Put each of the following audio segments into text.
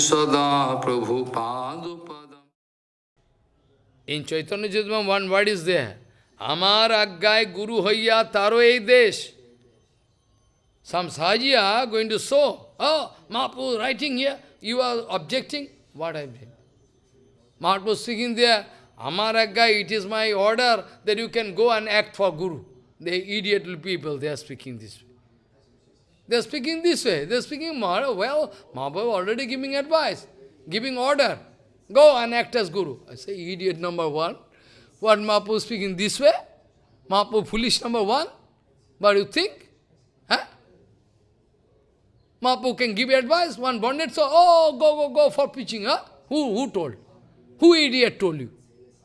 सदा प्रभु इन चैतन्य युद्ध में वन वर्ड इज़ देर हमार आज्ञाए गुरु हैया तारो ए देश। समसाजिया going to so Mahapur writing you are objecting what I been Mahapur seeking दे हमार आज्ञा it is my order that you can go and act for guru the idiot people they are speaking this way They are speaking this way. They are speaking more, well, Mahaprabhu already giving advice, giving order. Go and act as Guru. I say, idiot number one. What Mahaprabhu speaking this way? Mahaprabhu foolish number one? What you think? Huh? Mahaprabhu can give advice, one bonded so, oh, go, go, go for preaching, huh? Who, who told? Who idiot told you?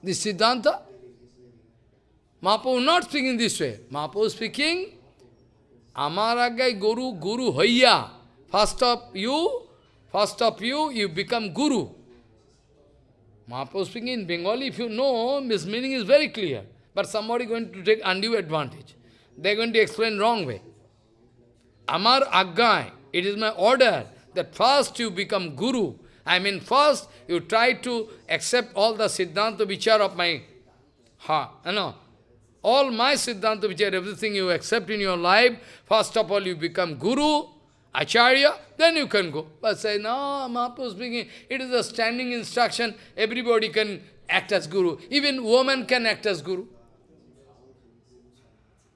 This Siddhanta? Mahaprabhu not speaking this way. Mahaprabhu speaking, Amaragai Guru, Guru Hoya. First of you, first of you, you become Guru. Mahaprabhu speaking in Bengali, if you know, his meaning is very clear. But somebody going to take undue advantage. They are going to explain wrong way. Amar Aggai, it is my order that first you become Guru. I mean, first you try to accept all the Siddhanta Vichar of my heart. Know, all my Siddhanta Vichar, everything you accept in your life, first of all you become Guru, Acharya, then you can go. But say, no, Mahaprabhu speaking, it is a standing instruction, everybody can act as Guru. Even woman can act as Guru.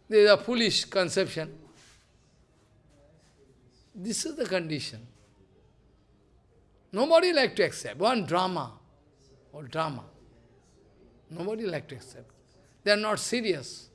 This is a foolish conception. This is the condition. Nobody like to accept. One drama, or drama. Nobody like to accept. They are not serious.